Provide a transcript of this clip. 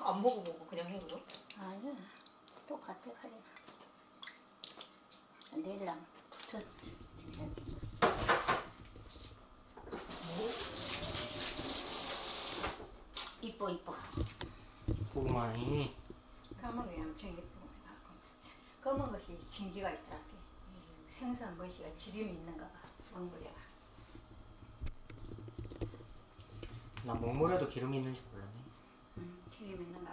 안 먹어보고 그냥 해 그럼? 아니야. 똑같아 그래 내일랑 붙어. 이뻐 이뻐. 고구마이 까만 게 엄청 예쁘고 나고 검은 것이 진기가 있더라 생선 것이가 지름이 있는가 봐 먹물이가 나 먹물에도 기름이 있는지 몰랐네. 음, 기름 있는